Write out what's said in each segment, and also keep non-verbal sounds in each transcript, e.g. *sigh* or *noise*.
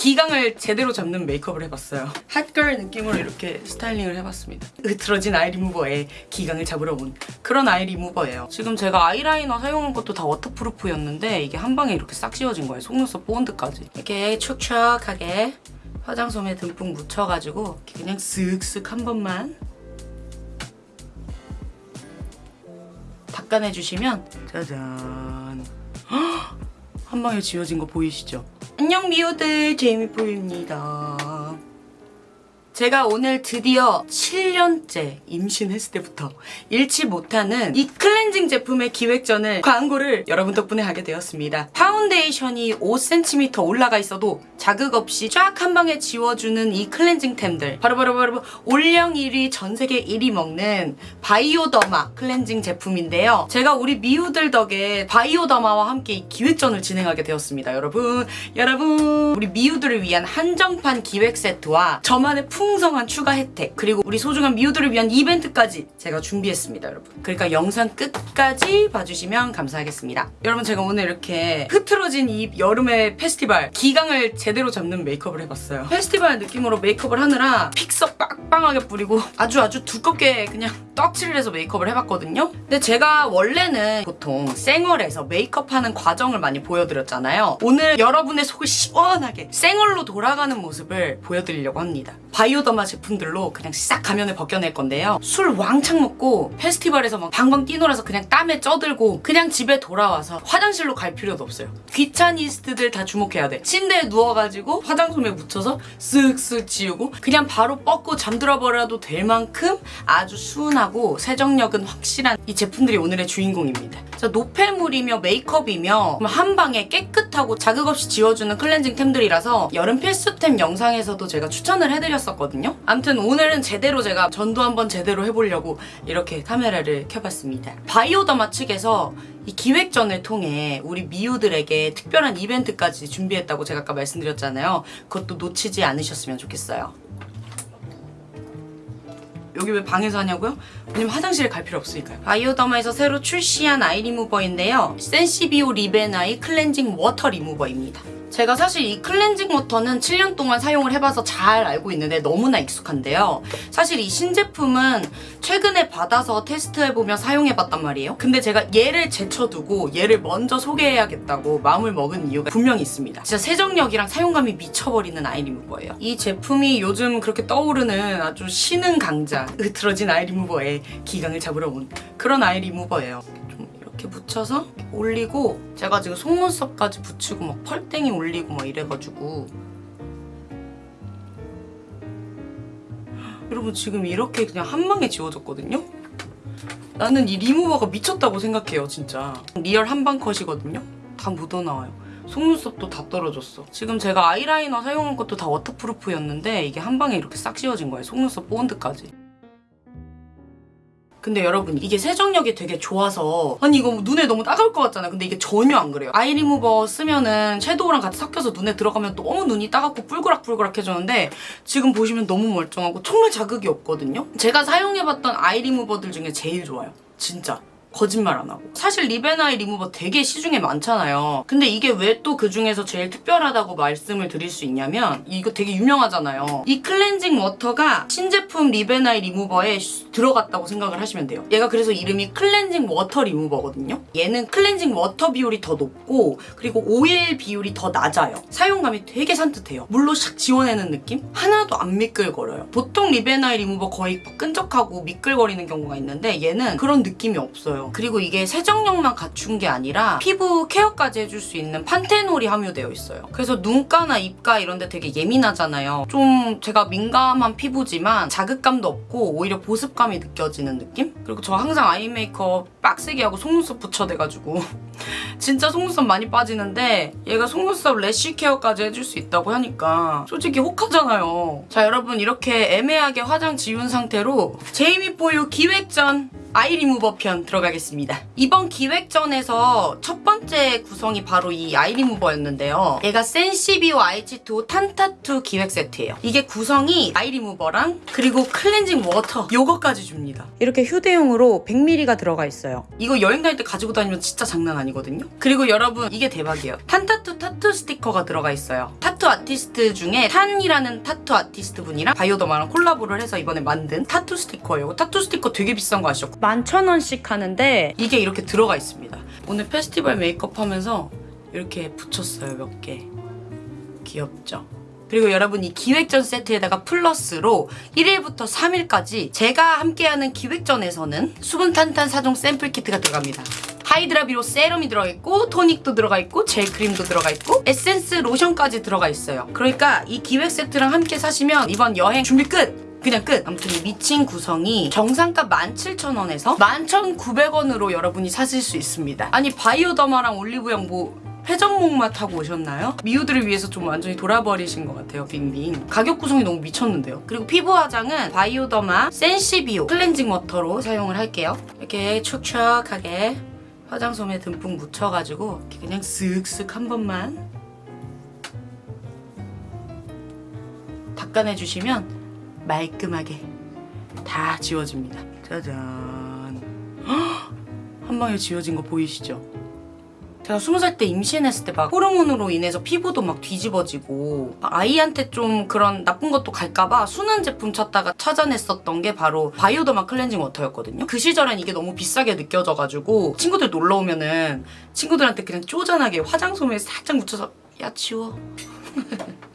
기강을 제대로 잡는 메이크업을 해봤어요. hot girl 느낌으로 이렇게 스타일링을 해봤습니다. 으트러진 아이 리무버에 기강을 잡으러 온 그런 아이 리무버예요. 지금 제가 아이라이너 사용한 것도 다 waterproof였는데 이게 한 방에 이렇게 싹 지워진 거예요. 속눈썹 본드까지. 이렇게 촉촉하게 화장솜에 듬뿍 묻혀가지고 그냥 쓱쓱 한 번만 닦아내주시면 짜잔 헉! 한 방에 지워진 거 보이시죠? 안녕 미우들 제이미뽀입니다 제가 오늘 드디어 7년째 임신했을 때부터 잊지 못하는 이 클렌징 제품의 기획전을 광고를 여러분 덕분에 하게 되었습니다. 파운데이션이 5cm 올라가 있어도 자극 없이 쫙 한 방에 지워주는 이 클렌징템들 바로 바로 바로 올영 1위 전 세계 1위 먹는 바이오더마 클렌징 제품인데요. 제가 우리 미우들 덕에 바이오더마와 함께 이 기획전을 진행하게 되었습니다. 여러분 여러분 우리 미우들을 위한 한정판 기획 세트와 저만의 풍성한 추가 혜택 그리고 우리 소중한 미우들을 위한 이벤트까지 제가 준비했습니다 여러분 그러니까 영상 끝까지 봐주시면 감사하겠습니다 여러분 제가 오늘 이렇게 흐트러진 이 여름의 페스티벌 기강을 제대로 잡는 메이크업을 해봤어요. 페스티벌 느낌으로 메이크업을 하느라 픽서 빵빵하게 뿌리고 아주 아주 두껍게 그냥 떡칠을 해서 메이크업을 해봤거든요 근데 제가 원래는 보통 생얼에서 메이크업하는 과정을 많이 보여드렸잖아요 오늘 여러분의 속을 시원하게 생얼로 돌아가는 모습을 보여드리려고 합니다 바이오더마 제품들로 그냥 싹 가면을 벗겨낼 건데요. 술 왕창 먹고 페스티벌에서 막 방방 뛰놀아서 그냥 땀에 쪄들고 그냥 집에 돌아와서 화장실로 갈 필요도 없어요. 귀차니스트들 다 주목해야 돼. 침대에 누워가지고 화장솜에 묻혀서 쓱쓱 지우고 그냥 바로 뻗고 잠들어 버려도 될 만큼 아주 수은하고 세정력은 확실한 이 제품들이 오늘의 주인공입니다. 자, 노폐물이며 메이크업이며 한 방에 깨끗하고 자극 없이 지워주는 클렌징템들이라서 여름 필수템 영상에서도 제가 추천을 해드렸었거든요. 아무튼 오늘은 제대로 제가 전도 한번 제대로 해보려고 이렇게 카메라를 켜봤습니다. 바이오더마 측에서 이 기획전을 통해 우리 미우들에게 특별한 이벤트까지 준비했다고 제가 아까 말씀드렸잖아요. 그것도 놓치지 않으셨으면 좋겠어요. 여기 왜 방에서 하냐고요? 왜냐면 화장실에 갈 필요 없으니까요. 바이오더마에서 새로 출시한 아이 리무버인데요. 센시비오 리베나이 클렌징 워터 리무버입니다. 제가 사실 이 클렌징 water는 7년 동안 사용을 해봐서 잘 알고 있는데 너무나 익숙한데요. 사실 이 신제품은 최근에 받아서 테스트해보며 사용해봤단 말이에요. 근데 제가 얘를 제쳐두고 얘를 먼저 소개해야겠다고 마음을 먹은 이유가 분명히 있습니다. 진짜 세정력이랑 사용감이 미쳐버리는 아이 리무버예요. 이 제품이 요즘 그렇게 떠오르는 아주 신흥 강자 으트러진 아이 리무버의 기강을 잡으러 온 그런 아이 리무버예요. 좀 이렇게 묻혀서 올리고 제가 지금 속눈썹까지 붙이고 막 펄땡이 올리고 막 이래가지고 여러분 지금 이렇게 그냥 한 방에 지워졌거든요? 나는 이 리무버가 미쳤다고 생각해요 진짜 real 한 방 컷이거든요? 다 묻어나와요 속눈썹도 다 떨어졌어 지금 제가 아이라이너 사용한 것도 다 waterproof였는데 이게 한 방에 이렇게 싹 지워진 거예요 속눈썹 본드까지 근데 여러분 이게 세정력이 되게 좋아서 아니 이거 눈에 너무 따가울 것 같잖아요. 근데 이게 전혀 안 그래요. 아이 리무버 쓰면은 섀도우랑 같이 섞여서 눈에 들어가면 너무 눈이 따갑고 뿔그락뿔그락해졌는데 지금 보시면 너무 멀쩡하고 정말 자극이 없거든요. 제가 사용해봤던 아이 리무버들 중에 제일 좋아요. 진짜 거짓말 안 하고. 사실 리베나이 리무버 되게 시중에 많잖아요. 근데 이게 왜 또 그중에서 제일 특별하다고 말씀을 드릴 수 있냐면 이거 되게 유명하잖아요. 이 클렌징 water가 신제품 리베나이 리무버에 들어갔다고 생각을 하시면 돼요. 얘가 그래서 이름이 클렌징 워터 리무버거든요. 얘는 클렌징 water 비율이 더 높고 그리고 오일 비율이 더 낮아요. 사용감이 되게 산뜻해요. 물로 샥 지워내는 느낌? 하나도 안 미끌거려요. 보통 리베나이 리무버 거의 끈적하고 미끌거리는 경우가 있는데 얘는 그런 느낌이 없어요 있어요. 그리고 이게 세정력만 갖춘 게 아니라 피부 care까지 해줄 수 있는 판테놀이 함유되어 있어요. 그래서 눈가나 입가 이런 데 되게 예민하잖아요. 좀 제가 민감한 피부지만 자극감도 없고 오히려 보습감이 느껴지는 느낌? 그리고 저 항상 eye 메이크업 빡세게 하고 속눈썹 붙여대가지고 *laughs* 진짜 속눈썹 많이 빠지는데 얘가 속눈썹 lash care까지 해줄 수 있다고 하니까 솔직히 혹하잖아요. 자 여러분 이렇게 애매하게 화장 지운 상태로 제이미포유 기획전 아이 리무버 편 들어가 겠습니다. 이번 기획전에서 첫 번째 구성이 바로 이 아이 리무버였는데요. 얘가 센시비오 H2O 탄타투 기획 세트예요. 이게 구성이 아이 리무버랑 그리고 클렌징 워터 요거까지 줍니다. 이렇게 휴대용으로 100ml가 들어가 있어요. 이거 여행 다닐 때 가지고 다니면 진짜 장난 아니거든요. 그리고 여러분 이게 대박이에요. 탄타투 타투 스티커가 들어가 있어요. 타투 아티스트 중에 탄이라는 타투 아티스트 분이랑 바이오더마랑 콜라보를 해서 이번에 만든 타투 스티커예요. 타투 스티커 되게 비싼 거 아시죠? 11,000원씩 하는데 이게 이렇게 들어가 있습니다. 오늘 페스티벌 메이크업 하면서 이렇게 붙였어요, 몇 개. 귀엽죠? 그리고 여러분 이 기획전 세트에다가 플러스로 1일부터 3일까지 제가 함께하는 기획전에서는 수분 탄탄 사종 샘플 키트가 들어갑니다. 하이드라비오 세럼이 들어가 있고 토닉도 들어가 있고 젤크림도 들어가 있고 에센스 로션까지 들어가 있어요. 그러니까 이 기획 세트랑 함께 사시면 이번 여행 준비 끝! 그냥 끝! 아무튼 이 미친 구성이 정상가 17,000원에서 11,900원으로 여러분이 사실 수 있습니다. 아니 바이오더마랑 올리브영 뭐 회전목마 타고 오셨나요? 미우들을 위해서 좀 완전히 돌아버리신 것 같아요 빙빙 가격 구성이 너무 미쳤는데요 그리고 피부 화장은 바이오더마 센시비오 클렌징 워터로 사용을 할게요 이렇게 촉촉하게 화장솜에 듬뿍 묻혀가지고 그냥 쓱쓱 한 번만 닦아내주시면 말끔하게 다 지워집니다 짜잔 헉! 한 방에 지워진 거 보이시죠? 제가 스무 살 때 임신했을 때 막 호르몬으로 인해서 피부도 막 뒤집어지고 아이한테 좀 그런 나쁜 것도 갈까봐 순한 제품 찾다가 찾아냈었던 게 바로 바이오더마 클렌징 워터였거든요. 그 시절엔 이게 너무 비싸게 느껴져가지고 친구들 놀러 오면은 친구들한테 그냥 쪼잔하게 화장솜에 살짝 묻혀서 야 치워. *laughs*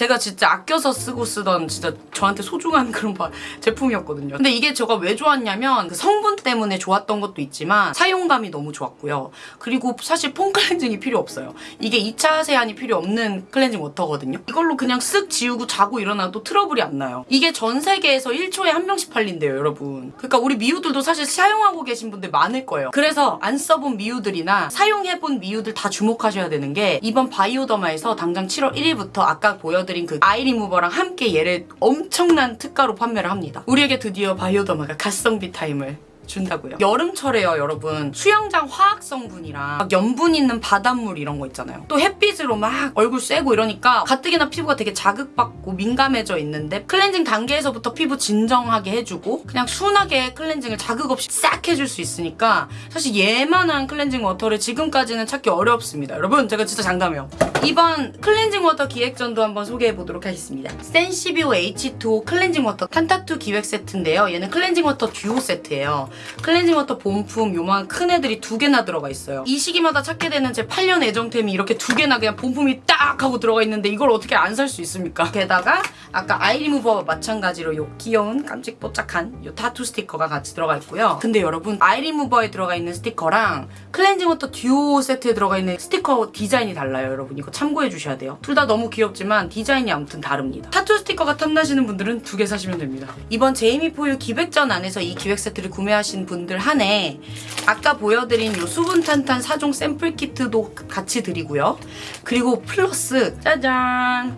제가 진짜 아껴서 쓰고 쓰던 진짜 저한테 소중한 *laughs* 그런 바- 제품이었거든요. 근데 이게 제가 왜 좋았냐면 그 성분 때문에 좋았던 것도 있지만 사용감이 너무 좋았고요. 그리고 사실 폼 클렌징이 필요 없어요. 이게 2차 세안이 필요 없는 클렌징 워터거든요. 이걸로 그냥 쓱 지우고 자고 일어나도 트러블이 안 나요. 이게 전 세계에서 1초에 한 병씩 팔린대요, 여러분. 그러니까 우리 미우들도 사실 사용하고 계신 분들 많을 거예요. 그래서 안 써본 미우들이나 사용해본 미우들 다 주목하셔야 되는 게 이번 바이오더마에서 당장 7월 1일부터 아까 보여드린 그 아이 리무버랑 함께 얘를 엄청난 특가로 판매를 합니다. 우리에게 드디어 바이오더마가 가성비 타임을 준다고요. 여름철에요, 여러분. 수영장 화학 성분이랑 막 염분 있는 바닷물 이런 거 있잖아요. 또 햇빛으로 막 얼굴 쐬고 이러니까 가뜩이나 피부가 되게 자극받고 민감해져 있는데 클렌징 단계에서부터 피부 진정하게 해주고 그냥 순하게 클렌징을 자극 없이 싹 해줄 수 있으니까 사실 얘만한 클렌징 워터를 지금까지는 찾기 어렵습니다. 여러분, 제가 진짜 장담해요. 이번 클렌징 워터 기획전도 한번 소개해 보도록 하겠습니다. 센시비오 H2O 클렌징 워터 탄타투 기획 세트인데요. 얘는 클렌징 워터 듀오 세트예요. 클렌징 워터 본품 요만 큰 애들이 두 개나 들어가 있어요. 이 시기마다 찾게 되는 제 8년 애정템이 이렇게 두 개나 그냥 본품이 딱 하고 들어가 있는데 이걸 어떻게 안 살 수 있습니까? 게다가 아까 아이 리무버와 마찬가지로 요 귀여운 깜찍뽀짝한 요 타투 스티커가 같이 들어가 있고요. 근데 여러분 아이 리무버에 들어가 있는 스티커랑 클렌징 워터 듀오 세트에 들어가 있는 스티커 디자인이 달라요, 여러분. 이거 참고해 주셔야 돼요. 둘 다 너무 귀엽지만 디자인이 아무튼 다릅니다. 타투 스티커가 탐나시는 분들은 두 개 사시면 됩니다. 이번 제이미 포유 기획전 안에서 이 기획 세트를 구매하신 분들 한해 아까 보여드린 요 수분 탄탄 사종 샘플 키트도 같이 드리고요. 그리고 플러스 짜잔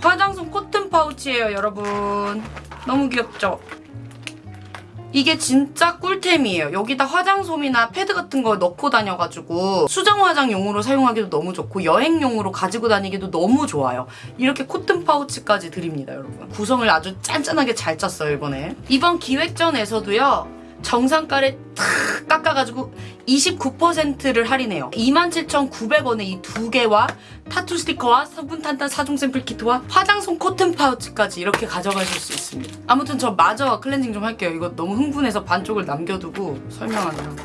화장솜 코튼 파우치예요, 여러분. 너무 귀엽죠? 이게 진짜 꿀템이에요. 여기다 화장솜이나 패드 같은 거 넣고 다녀가지고 수정 화장용으로 사용하기도 너무 좋고 여행용으로 가지고 다니기도 너무 좋아요. 이렇게 코튼 파우치까지 드립니다, 여러분. 구성을 아주 짠짠하게 잘 짰어요, 이번에. 이번 기획전에서도요. 정상가를 탁 깎아가지고 29%를 할인해요. 27,900원에 이 두 개와 타투 스티커와 수분 탄탄 사종 샘플 키트와 화장솜 코튼 파우치까지 이렇게 가져가실 수 있습니다. 아무튼 저 마저 클렌징 좀 할게요. 이거 너무 흥분해서 반쪽을 남겨두고 설명하느라.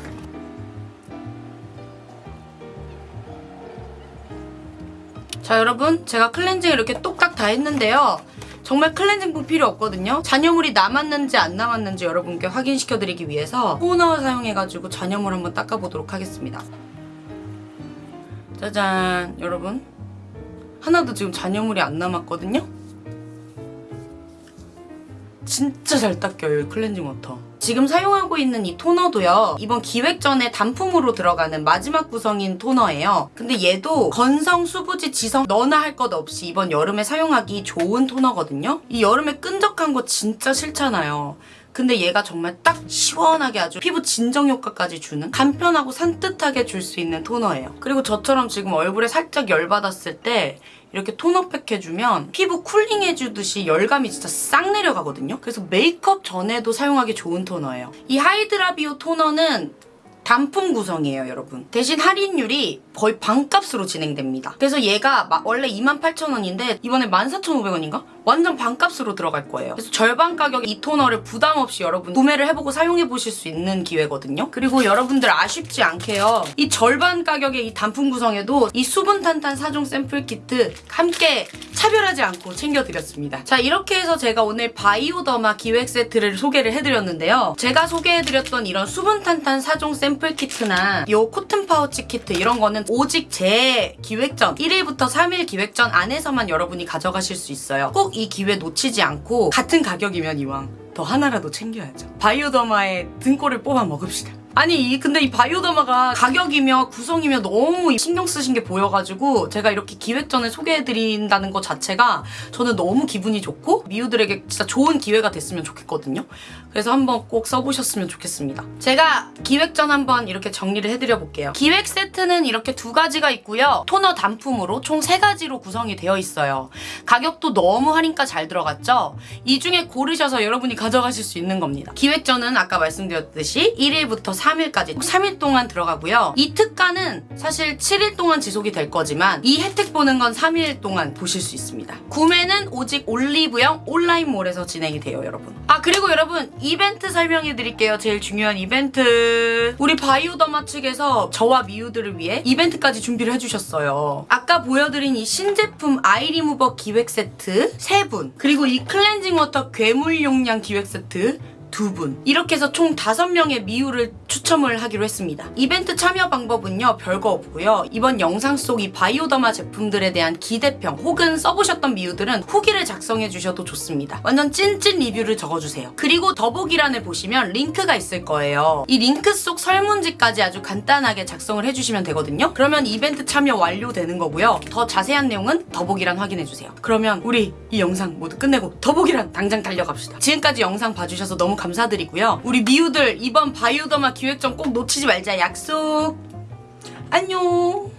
자 여러분 제가 클렌징 이렇게 똑딱 다 했는데요. 정말 클렌징폼 필요 없거든요. 잔여물이 남았는지 안 남았는지 여러분께 확인시켜드리기 위해서 토너 사용해가지고 잔여물 한번 닦아보도록 하겠습니다. 짜잔 여러분 하나도 지금 잔여물이 안 남았거든요. 진짜 잘 닦여요 이 클렌징 워터. 지금 사용하고 있는 이 토너도요. 이번 기획전에 단품으로 들어가는 마지막 구성인 토너예요. 근데 얘도 건성, 수부지, 지성 너나 할 것 없이 이번 여름에 사용하기 좋은 토너거든요. 이 여름에 끈적한 거 진짜 싫잖아요. 근데 얘가 정말 딱 시원하게 아주 피부 진정 효과까지 주는 간편하고 산뜻하게 줄 수 있는 토너예요. 그리고 저처럼 지금 얼굴에 살짝 열받았을 때 이렇게 토너팩 해주면 피부 cooling 해주듯이 열감이 진짜 싹 내려가거든요. 그래서 메이크업 전에도 사용하기 좋은 토너예요. 이 하이드라비오 토너는 단품 구성이에요, 여러분. 대신 할인율이 거의 반값으로 진행됩니다. 그래서 얘가 마- 원래 28,000원인데 이번에 14,500원인가? 완전 반값으로 들어갈 거예요. 그래서 절반 가격에 이 토너를 부담 없이 여러분 구매를 해보고 사용해 보실 수 있는 기회거든요. 그리고 여러분들 아쉽지 않게요. 이 절반 가격의 이 단품 구성에도 이 수분 탄탄 4종 샘플 키트 함께 차별하지 않고 챙겨드렸습니다. 자 이렇게 해서 제가 오늘 바이오더마 기획 세트를 소개를 해드렸는데요. 제가 소개해드렸던 이런 수분 탄탄 4종 샘플 키트나 요 코튼 파우치 키트 이런 거는 오직 제 기획전 1일부터 3일 기획전 안에서만 여러분이 가져가실 수 있어요. 꼭이 기회 놓치지 않고 같은 가격이면 이왕 더 하나라도 챙겨야죠. 바이오더마의 등골을 뽑아 먹읍시다. 아니 이 근데 이 바이오더마가 가격이며 구성이며 너무 신경 쓰신 게 보여가지고 제가 이렇게 기획전에 소개해드린다는 것 자체가 저는 너무 기분이 좋고 미우들에게 진짜 좋은 기회가 됐으면 좋겠거든요. 그래서 한번 꼭 써보셨으면 좋겠습니다. 제가 기획전 한번 이렇게 정리를 해드려 볼게요. 기획 세트는 이렇게 두 가지가 있고요. 토너 단품으로 총 세 가지로 구성이 되어 있어요. 가격도 너무 할인가 잘 들어갔죠? 이 중에 고르셔서 여러분이 가져가실 수 있는 겁니다. 기획전은 아까 말씀드렸듯이 1일부터 3 일까지 3일 동안 들어가고요. 이 특가는 사실 7일 동안 지속이 될 거지만 이 혜택 보는 건 3일 동안 보실 수 있습니다. 구매는 오직 올리브영 온라인몰에서 진행이 돼요, 여러분. 아 그리고 여러분 이벤트 설명해 드릴게요. 제일 중요한 이벤트. 우리 바이오더마 측에서 저와 미우들을 위해 이벤트까지 준비를 해주셨어요. 아까 보여드린 이 신제품 아이리무버 기획 세트 3분 그리고 이 클렌징 워터 괴물 용량 기획 세트 두 분. 이렇게 해서 총 다섯 명의 미우를 추첨을 하기로 했습니다. 이벤트 참여 방법은요, 별거 없고요. 이번 영상 속 이 바이오더마 제품들에 대한 기대평 혹은 써보셨던 미우들은 후기를 작성해 주셔도 좋습니다. 완전 찐찐 리뷰를 적어주세요. 그리고 더보기란에 보시면 링크가 있을 거예요. 이 링크 속 설문지까지 아주 간단하게 작성을 해주시면 되거든요. 그러면 이벤트 참여 완료되는 거고요. 더 자세한 내용은 더보기란 확인해 주세요. 그러면 우리 이 영상 모두 끝내고 더보기란 당장 달려갑시다. 지금까지 영상 봐주셔서 너무 감사드리고요. 우리 미우들 이번 바이오더마 기획전 꼭 놓치지 말자 약속. 안녕.